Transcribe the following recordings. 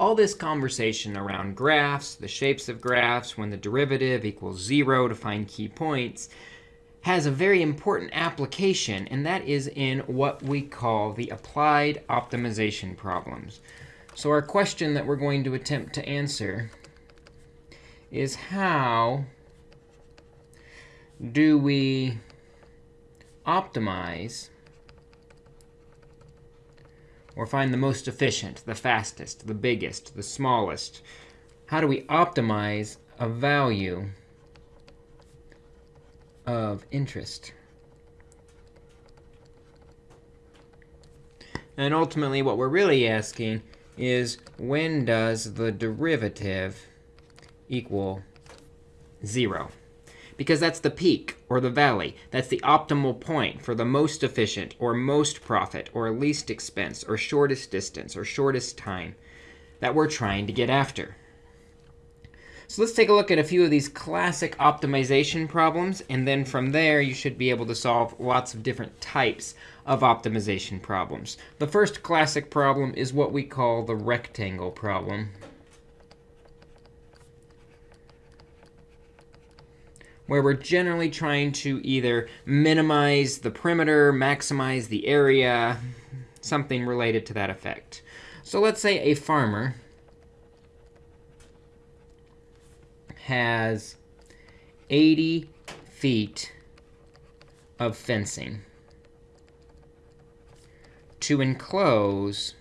all this conversation around graphs, the shapes of graphs, when the derivative equals 0 to find key points, has a very important application, and that is in what we call the applied optimization problems. So our question that we're going to attempt to answer is how do we optimize or find the most efficient, the fastest, the biggest, the smallest? How do we optimize a value of interest? And ultimately, what we're really asking is when does the derivative equal 0? Because that's the peak or the valley. That's the optimal point for the most efficient or most profit or least expense or shortest distance or shortest time that we're trying to get after. So let's take a look at a few of these classic optimization problems. And then from there, you should be able to solve lots of different types of optimization problems. The first classic problem is what we call the rectangle problem. Where we're generally trying to either minimize the perimeter, maximize the area, something related to that effect. So let's say a farmer has 80 feet of fencing to enclose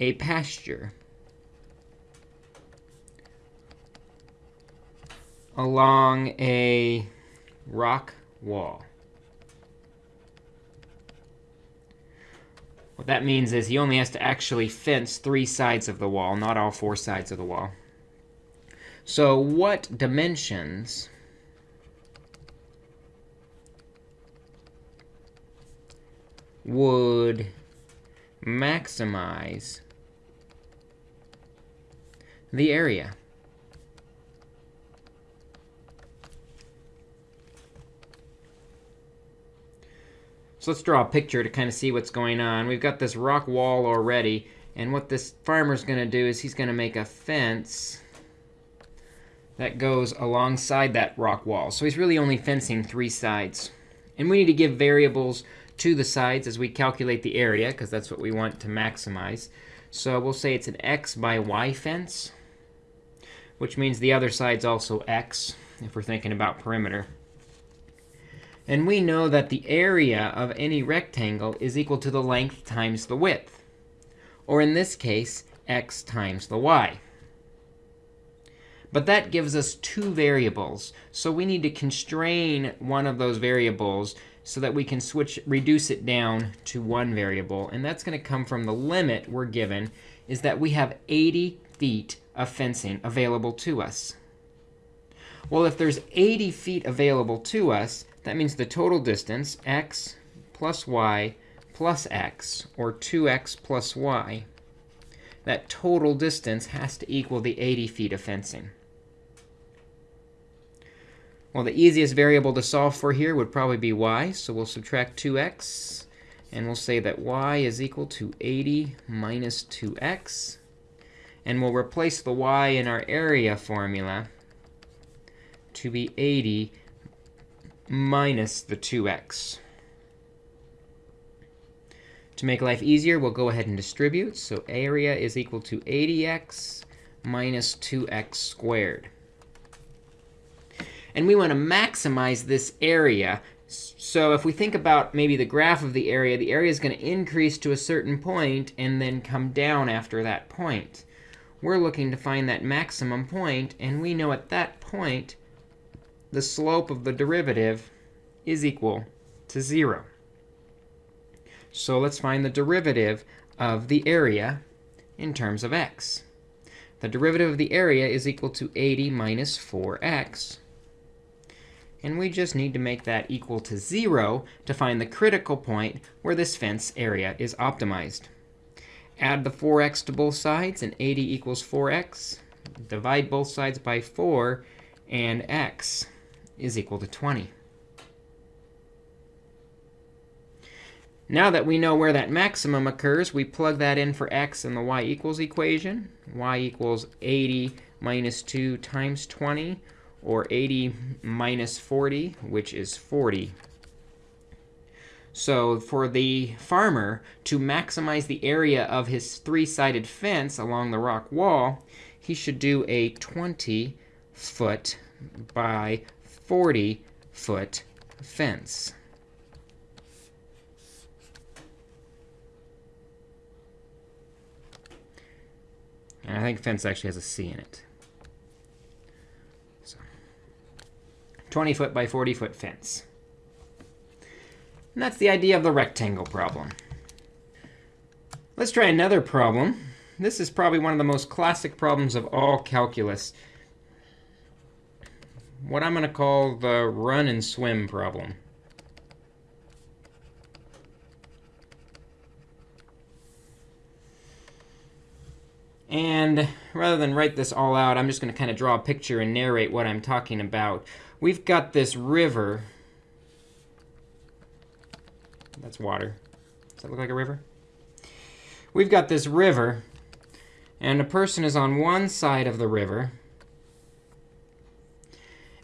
a pasture along a rock wall. What that means is he only has to actually fence three sides of the wall, not all four sides of the wall. So what dimensions would maximize the area? So let's draw a picture to kind of see what's going on. We've got this rock wall already. And what this farmer's going to do is he's going to make a fence that goes alongside that rock wall. So he's really only fencing three sides. And we need to give variables to the sides as we calculate the area, because that's what we want to maximize. So we'll say it's an x by y fence, which means the other side's also x, if we're thinking about perimeter. And we know that the area of any rectangle is equal to the length times the width, or in this case, x times the y. But that gives us two variables. So we need to constrain one of those variables so that we can switch, reduce it down to one variable. And that's going to come from the limit we're given is that we have 80 feet of fencing available to us. Well, if there's 80 feet available to us, that means the total distance, x plus y plus x, or 2x plus y, that total distance has to equal the 80 feet of fencing. Well, the easiest variable to solve for here would probably be y. So we'll subtract 2x. And we'll say that y is equal to 80 minus 2x. And we'll replace the y in our area formula to be 80 minus the 2x. To make life easier, we'll go ahead and distribute. So area is equal to 80x minus 2x squared. And we want to maximize this area. So if we think about maybe the graph of the area, the area is going to increase to a certain point and then come down after that point. We're looking to find that maximum point, and we know at that point the slope of the derivative is equal to 0. So let's find the derivative of the area in terms of x. The derivative of the area is equal to 80 minus 4x. And we just need to make that equal to 0 to find the critical point where this fence area is optimized. Add the 4x to both sides, and 80 equals 4x. Divide both sides by 4, and x is equal to 20. Now that we know where that maximum occurs, we plug that in for x in the y equals equation. y equals 80 minus 2 times 20, or 80 minus 40, which is 40. So for the farmer to maximize the area of his three-sided fence along the rock wall, he should do a 20 foot by 40 foot fence. And I think fence actually has a C in it. So 20 foot by 40 foot fence. And that's the idea of the rectangle problem. Let's try another problem. This is probably one of the most classic problems of all calculus. What I'm going to call the run and swim problem. And rather than write this all out, I'm just going to kind of draw a picture and narrate what I'm talking about. We've got this river. That's water. Does that look like a river? We've got this river, and a person is on one side of the river.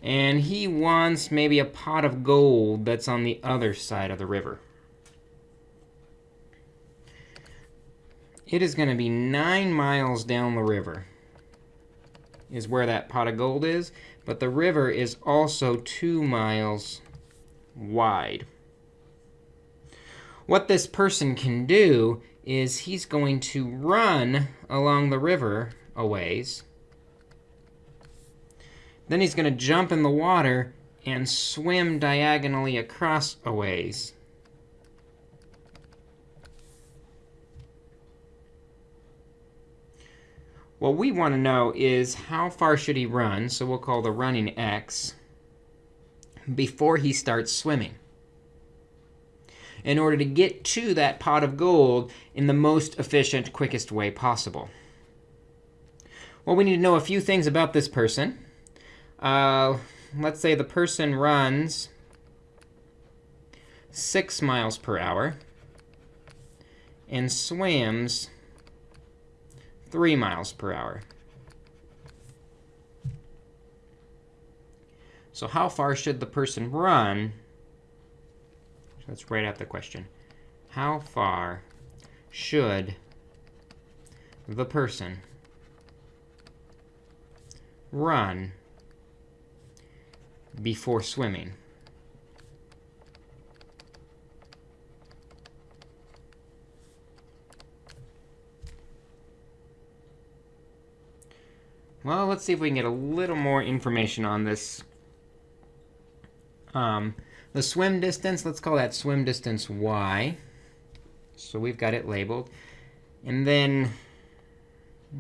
And he wants maybe a pot of gold that's on the other side of the river. it is going to be 9 miles down the river is where that pot of gold is. But the river is also 2 miles wide. What this person can do is he's going to run along the river a ways. Then he's going to jump in the water and swim diagonally across a ways. What we want to know is how far should he run, so we'll call the running x, before he starts swimming in order to get to that pot of gold in the most efficient, quickest way possible. Well, we need to know a few things about this person. Uh, let's say the person runs 6 miles per hour and swims 3 miles per hour. So how far should the person run? Let's write out the question. How far should the person run before swimming? Well, let's see if we can get a little more information on this. Um, the swim distance, let's call that swim distance y. So we've got it labeled. And then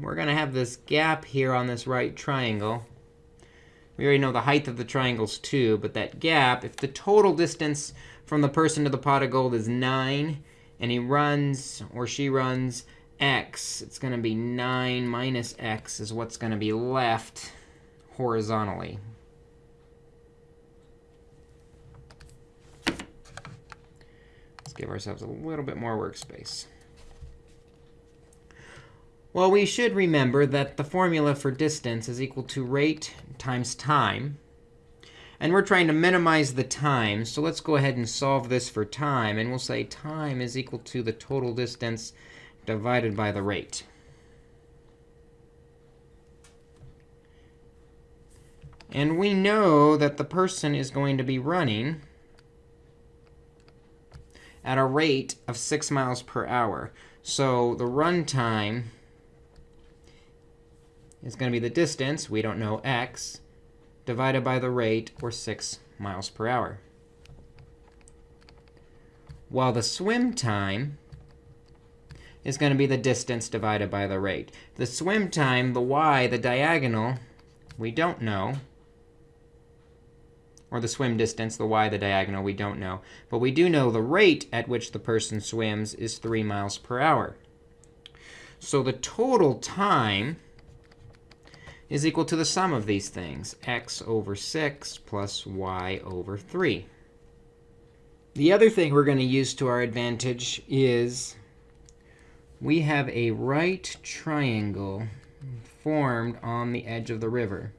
we're going to have this gap here on this right triangle. We already know the height of the triangle's 2, but that gap, if the total distance from the person to the pot of gold is 9, and he runs or she runs x, it's going to be 9 minus x is what's going to be left horizontally. Let's give ourselves a little bit more workspace. Well, we should remember that the formula for distance is equal to rate times time. And we're trying to minimize the time. So let's go ahead and solve this for time. And we'll say time is equal to the total distance divided by the rate. And we know that the person is going to be running at a rate of 6 miles per hour. So the run time is going to be the distance, we don't know x, divided by the rate, or 6 miles per hour. While the swim time is going to be the distance divided by the rate. The swim time, the y, the diagonal, we don't know. Or the swim distance, the y, the diagonal, we don't know. But we do know the rate at which the person swims is 3 miles per hour. So the total time is equal to the sum of these things, x over 6 plus y over 3. The other thing we're going to use to our advantage is we have a right triangle formed on the edge of the river.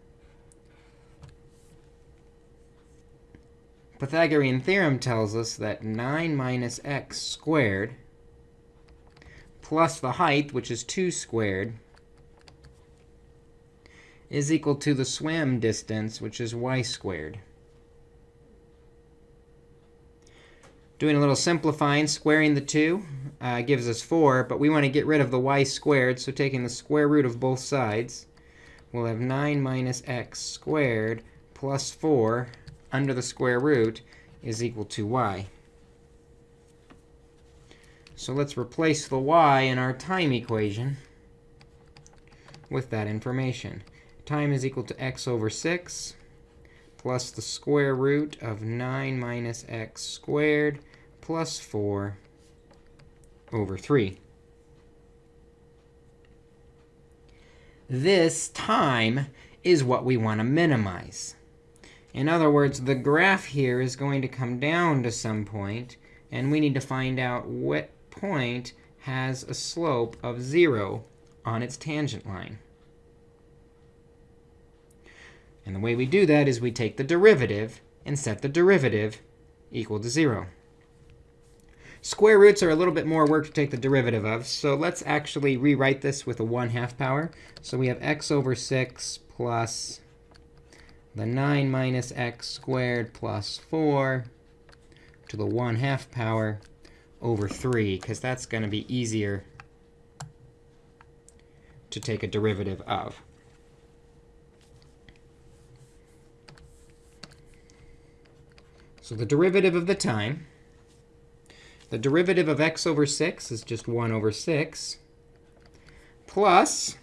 Pythagorean theorem tells us that 9 minus x squared plus the height, which is 2 squared, is equal to the swim distance, which is y squared. Doing a little simplifying, squaring the 2 uh, gives us 4. But we want to get rid of the y squared. So taking the square root of both sides, we'll have 9 minus x squared plus 4 under the square root is equal to y. So let's replace the y in our time equation with that information. Time is equal to x over 6 plus the square root of 9 minus x squared plus 4 over 3. This time is what we want to minimize. In other words, the graph here is going to come down to some point, and we need to find out what point has a slope of 0 on its tangent line. And the way we do that is we take the derivative and set the derivative equal to 0. Square roots are a little bit more work to take the derivative of. So let's actually rewrite this with a 1 half power. So we have x over 6 plus the 9 minus x squared plus 4 to the 1 half power over 3, because that's going to be easier to take a derivative of. So the derivative of the time, the derivative of x over 6 is just 1 over 6, plus,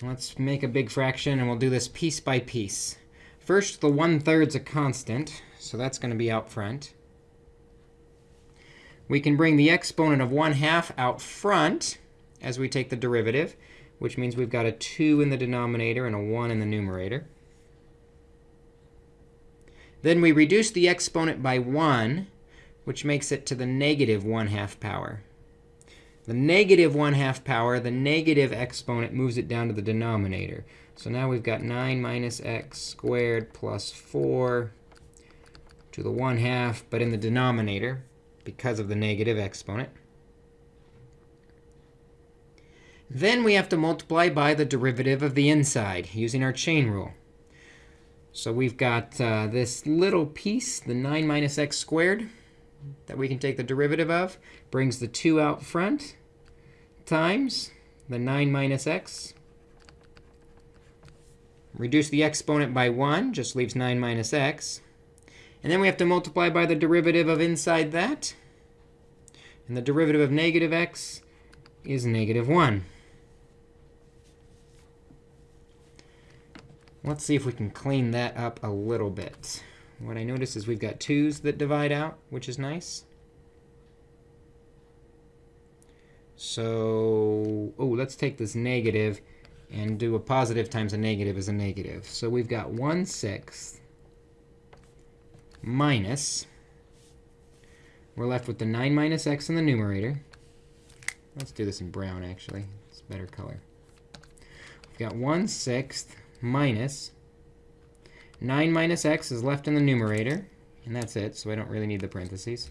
let's make a big fraction, and we'll do this piece by piece. First, the 1 is a constant, so that's going to be out front. We can bring the exponent of 1 half out front as we take the derivative, which means we've got a 2 in the denominator and a 1 in the numerator. Then we reduce the exponent by 1, which makes it to the negative 1 half power. The negative 1 half power, the negative exponent moves it down to the denominator. So now we've got 9 minus x squared plus 4 to the 1 half, but in the denominator because of the negative exponent. Then we have to multiply by the derivative of the inside using our chain rule. So we've got uh, this little piece, the 9 minus x squared, that we can take the derivative of. Brings the 2 out front times the 9 minus x. Reduce the exponent by 1, just leaves 9 minus x. And then we have to multiply by the derivative of inside that. And the derivative of negative x is negative 1. Let's see if we can clean that up a little bit. What I notice is we've got 2's that divide out, which is nice. So oh, let's take this negative and do a positive times a negative is a negative. So we've got 1 sixth minus. We're left with the 9 minus x in the numerator. Let's do this in brown, actually. It's a better color. We've got 1 sixth minus 9 minus x is left in the numerator. And that's it, so I don't really need the parentheses.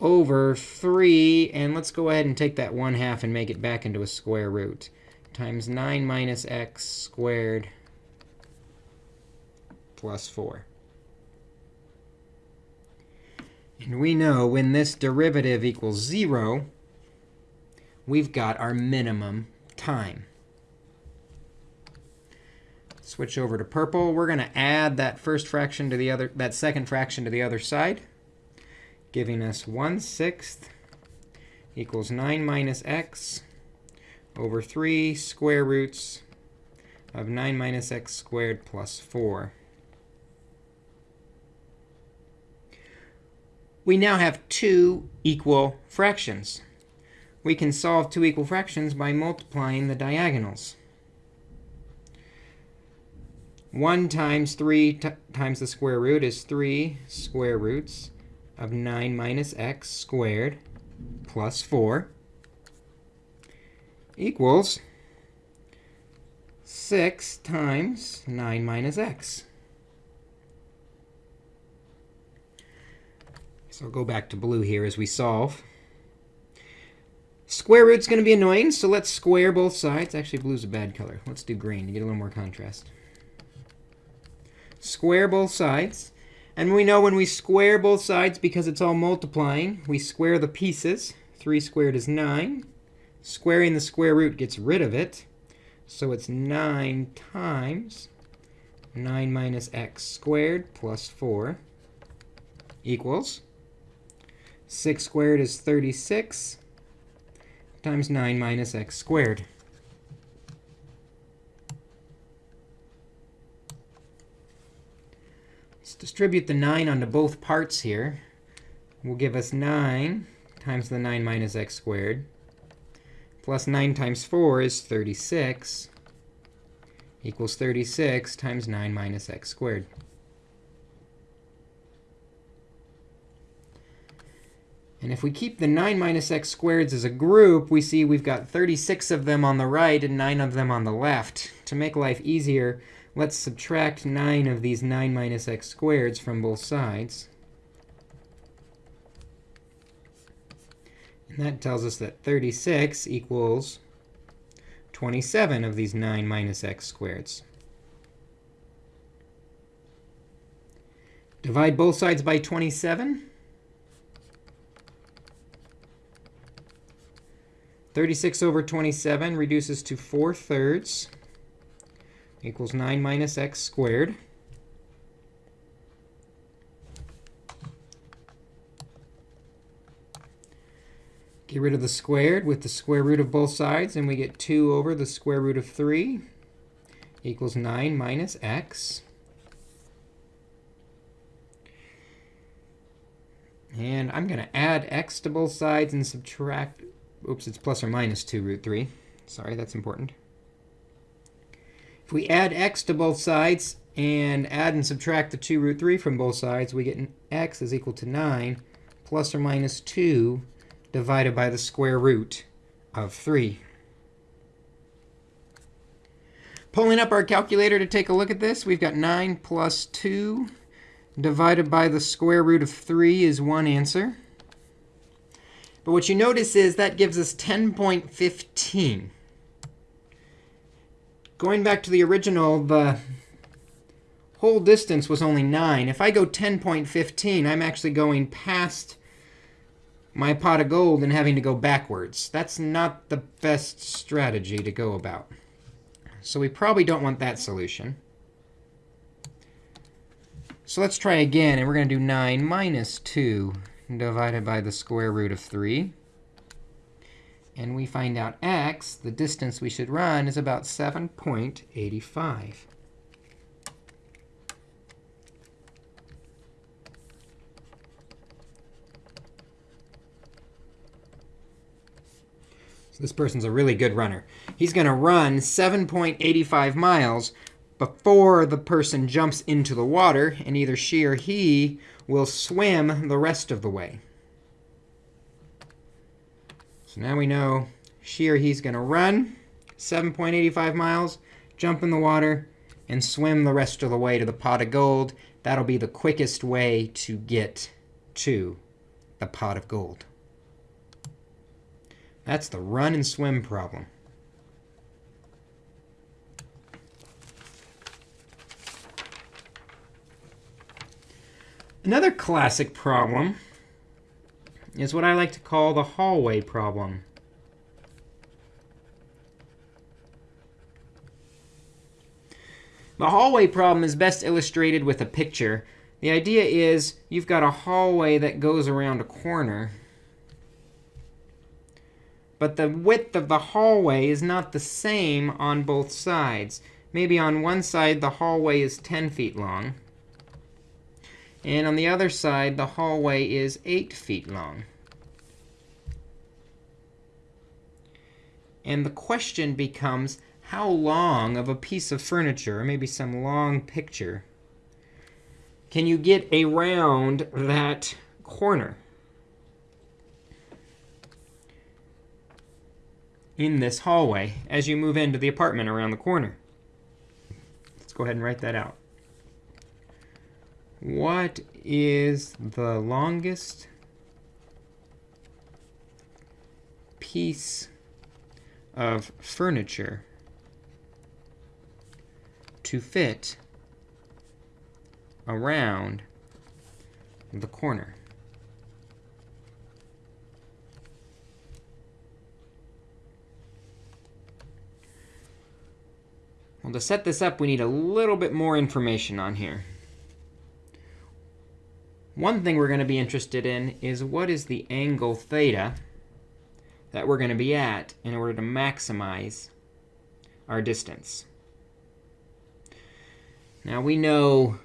Over 3, and let's go ahead and take that 1 half and make it back into a square root, times 9 minus x squared plus 4. And we know when this derivative equals 0, we've got our minimum time switch over to purple. We're going to add that first fraction to the other, that second fraction to the other side, giving us 1 sixth equals 9 minus x over 3 square roots of 9 minus x squared plus 4. We now have two equal fractions. We can solve two equal fractions by multiplying the diagonals. 1 times 3 times the square root is 3 square roots of 9 minus x squared plus 4 equals 6 times 9 minus x. So I'll go back to blue here as we solve. Square root's going to be annoying, so let's square both sides. Actually, blue's a bad color. Let's do green to get a little more contrast. Square both sides. And we know when we square both sides, because it's all multiplying, we square the pieces. 3 squared is 9. Squaring the square root gets rid of it. So it's 9 times 9 minus x squared plus 4 equals 6 squared is 36 times 9 minus x squared. Distribute the 9 onto both parts here. Will give us 9 times the 9 minus x squared. Plus 9 times 4 is 36 equals 36 times 9 minus x squared. And if we keep the 9 minus x squareds as a group, we see we've got 36 of them on the right and 9 of them on the left. To make life easier, let's subtract 9 of these 9 minus x squareds from both sides. And that tells us that 36 equals 27 of these 9 minus x squareds. Divide both sides by 27. 36 over 27 reduces to 4 thirds equals 9 minus x squared. Get rid of the squared with the square root of both sides, and we get 2 over the square root of 3 equals 9 minus x. And I'm going to add x to both sides and subtract oops, it's plus or minus 2 root 3. Sorry, that's important. If we add x to both sides and add and subtract the 2 root 3 from both sides, we get x is equal to 9 plus or minus 2 divided by the square root of 3. Pulling up our calculator to take a look at this, we've got 9 plus 2 divided by the square root of 3 is one answer. But what you notice is that gives us 10.15. Going back to the original, the whole distance was only 9. If I go 10.15, I'm actually going past my pot of gold and having to go backwards. That's not the best strategy to go about. So we probably don't want that solution. So let's try again. And we're going to do 9 minus 2 divided by the square root of 3. And we find out x, the distance we should run, is about 7.85. So this person's a really good runner. He's going to run 7.85 miles before the person jumps into the water, and either she or he will swim the rest of the way. So now we know she or he's going to run 7.85 miles, jump in the water, and swim the rest of the way to the pot of gold. That'll be the quickest way to get to the pot of gold. That's the run and swim problem. Another classic problem is what I like to call the hallway problem. The hallway problem is best illustrated with a picture. The idea is you've got a hallway that goes around a corner. But the width of the hallway is not the same on both sides. Maybe on one side, the hallway is 10 feet long. And on the other side, the hallway is 8 feet long. And the question becomes, how long of a piece of furniture, or maybe some long picture, can you get around that corner in this hallway as you move into the apartment around the corner? Let's go ahead and write that out. What is the longest piece of furniture to fit around the corner. Well, to set this up, we need a little bit more information on here. One thing we're going to be interested in is what is the angle theta that we're going to be at in order to maximize our distance. Now we know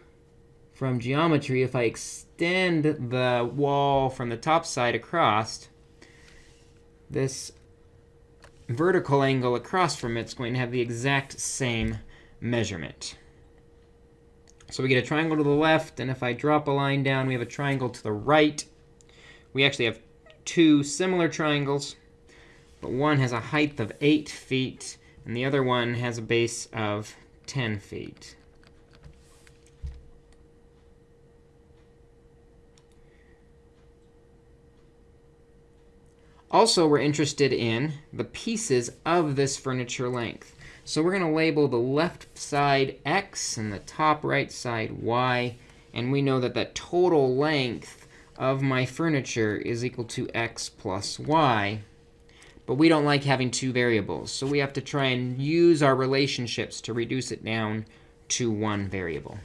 from geometry, if I extend the wall from the top side across, this vertical angle across from it is going to have the exact same measurement. So we get a triangle to the left, and if I drop a line down, we have a triangle to the right. We actually have two similar triangles, but one has a height of 8 feet, and the other one has a base of 10 feet. Also, we're interested in the pieces of this furniture length. So we're going to label the left side x and the top right side y. And we know that the total length of my furniture is equal to x plus y. But we don't like having two variables. So we have to try and use our relationships to reduce it down to one variable.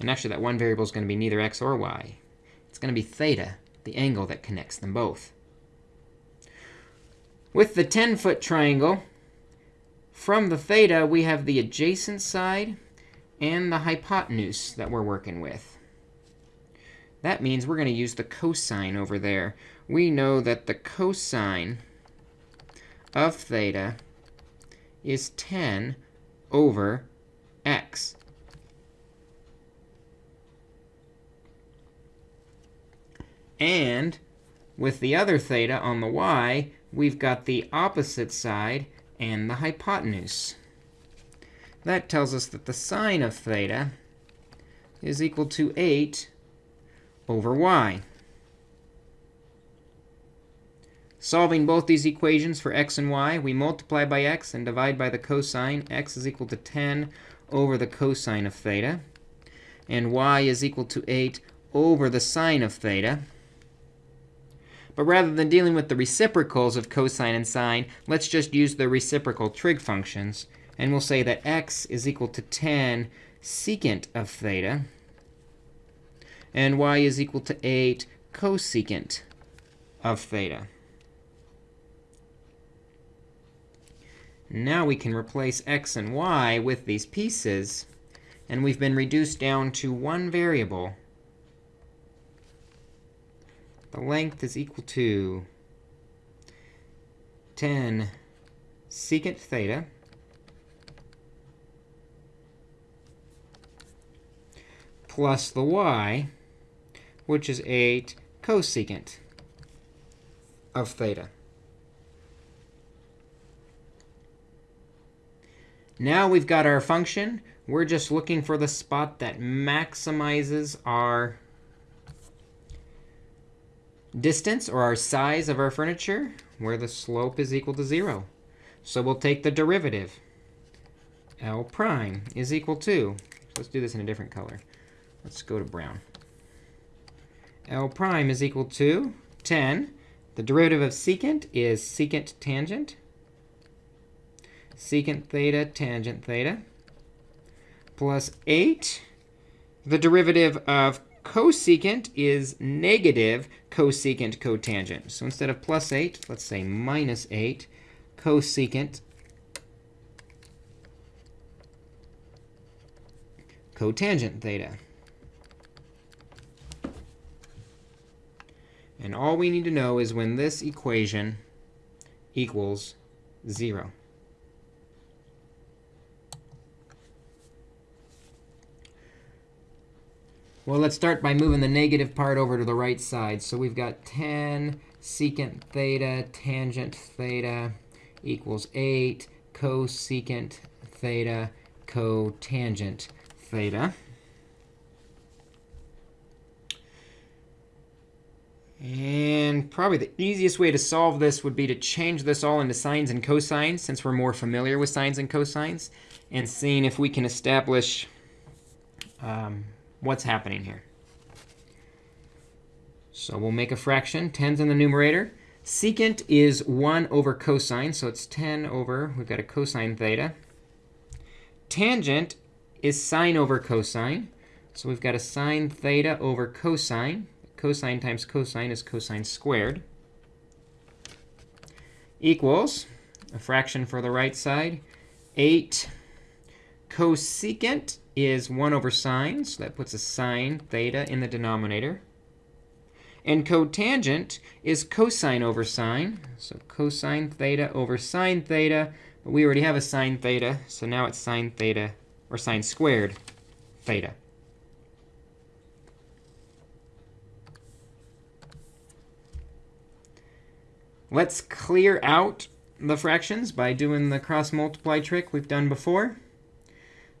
And actually, that one variable is going to be neither x or y. It's going to be theta the angle that connects them both. With the 10-foot triangle, from the theta, we have the adjacent side and the hypotenuse that we're working with. That means we're going to use the cosine over there. We know that the cosine of theta is 10 over x. And with the other theta on the y, we've got the opposite side and the hypotenuse. That tells us that the sine of theta is equal to 8 over y. Solving both these equations for x and y, we multiply by x and divide by the cosine. x is equal to 10 over the cosine of theta. And y is equal to 8 over the sine of theta. But rather than dealing with the reciprocals of cosine and sine, let's just use the reciprocal trig functions. And we'll say that x is equal to 10 secant of theta. And y is equal to 8 cosecant of theta. Now we can replace x and y with these pieces. And we've been reduced down to one variable the length is equal to 10 secant theta plus the y, which is 8 cosecant of theta. Now we've got our function. We're just looking for the spot that maximizes our distance, or our size of our furniture, where the slope is equal to 0. So we'll take the derivative. L prime is equal to, let's do this in a different color. Let's go to brown. L prime is equal to 10. The derivative of secant is secant tangent. Secant theta tangent theta plus 8. The derivative of cosecant is negative cosecant cotangent. So instead of plus 8, let's say minus 8 cosecant cotangent theta. And all we need to know is when this equation equals 0. Well, let's start by moving the negative part over to the right side. So we've got 10 secant theta tangent theta equals 8 cosecant theta cotangent theta. And probably the easiest way to solve this would be to change this all into sines and cosines, since we're more familiar with sines and cosines, and seeing if we can establish um, what's happening here. So we'll make a fraction. 10's in the numerator. Secant is 1 over cosine, so it's 10 over, we've got a cosine theta. Tangent is sine over cosine. So we've got a sine theta over cosine. Cosine times cosine is cosine squared. Equals, a fraction for the right side, 8 cosecant is 1 over sine. So that puts a sine theta in the denominator. And cotangent is cosine over sine. So cosine theta over sine theta. But we already have a sine theta, so now it's sine theta, or sine squared theta. Let's clear out the fractions by doing the cross multiply trick we've done before.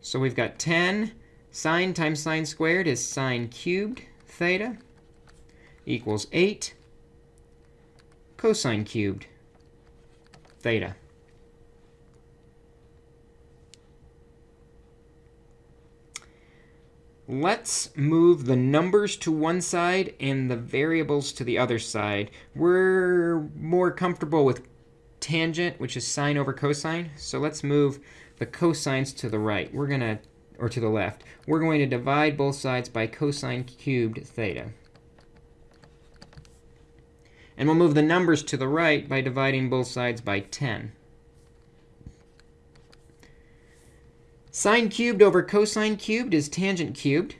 So we've got 10 sine times sine squared is sine cubed theta equals 8 cosine cubed theta. Let's move the numbers to one side and the variables to the other side. We're more comfortable with tangent, which is sine over cosine. So let's move the cosines to the right. We're going to, or to the left. We're going to divide both sides by cosine cubed theta. And we'll move the numbers to the right by dividing both sides by 10. Sine cubed over cosine cubed is tangent cubed.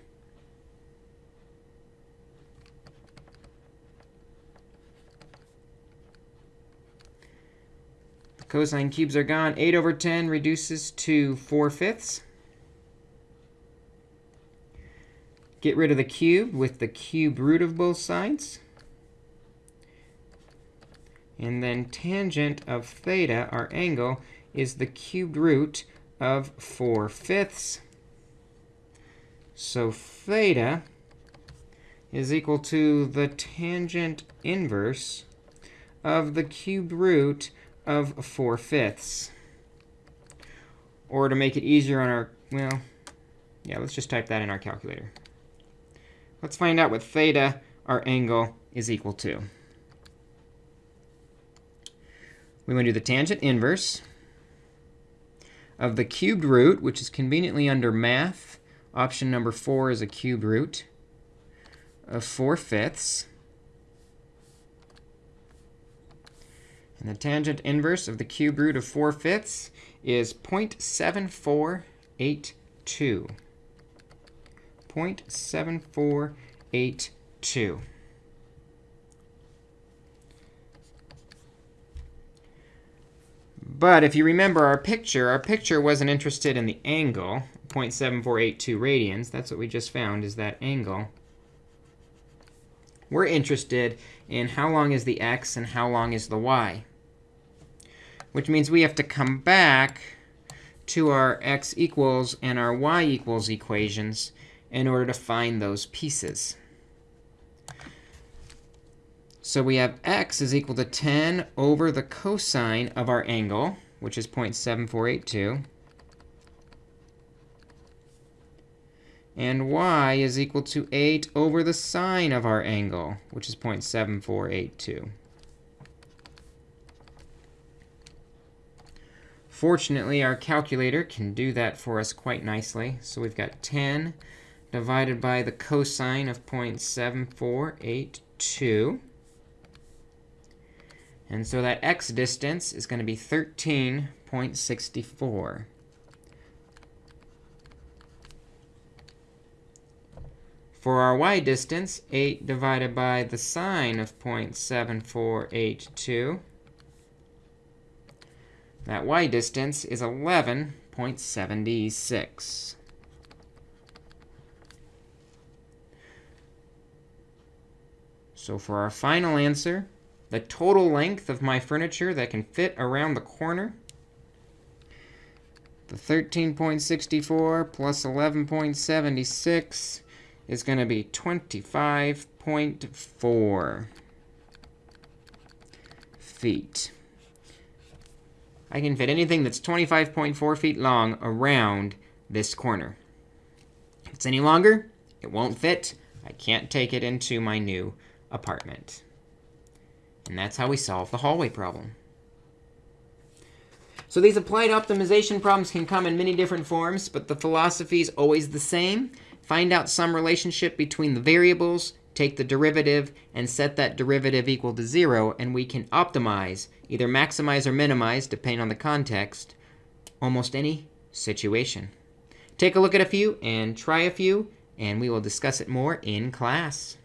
Cosine cubes are gone. 8 over 10 reduces to 4 fifths. Get rid of the cube with the cube root of both sides. And then tangent of theta, our angle, is the cubed root of 4 fifths. So theta is equal to the tangent inverse of the cubed root of 4 fifths. Or to make it easier on our, well, yeah, let's just type that in our calculator. Let's find out what theta, our angle, is equal to. We want to do the tangent inverse of the cubed root, which is conveniently under math. Option number 4 is a cubed root of 4 fifths. And the tangent inverse of the cube root of 4 fifths is 0.7482. 0.7482. But if you remember our picture, our picture wasn't interested in the angle, 0.7482 radians. That's what we just found, is that angle. We're interested in how long is the x and how long is the y. Which means we have to come back to our x equals and our y equals equations in order to find those pieces. So we have x is equal to 10 over the cosine of our angle, which is 0.7482. And y is equal to 8 over the sine of our angle, which is 0.7482. Fortunately, our calculator can do that for us quite nicely. So we've got 10 divided by the cosine of 0.7482. And so that x distance is going to be 13.64. For our y distance, 8 divided by the sine of 0.7482 That y distance is 11.76. So for our final answer, the total length of my furniture that can fit around the corner, the 13.64 plus 11.76 is going to be 25.4 feet. I can fit anything that's 25.4 feet long around this corner. If it's any longer, it won't fit. I can't take it into my new apartment. And that's how we solve the hallway problem. So these applied optimization problems can come in many different forms, but the philosophy is always the same. Find out some relationship between the variables, take the derivative, and set that derivative equal to 0, and we can optimize, either maximize or minimize, depending on the context, almost any situation. Take a look at a few and try a few, and we will discuss it more in class.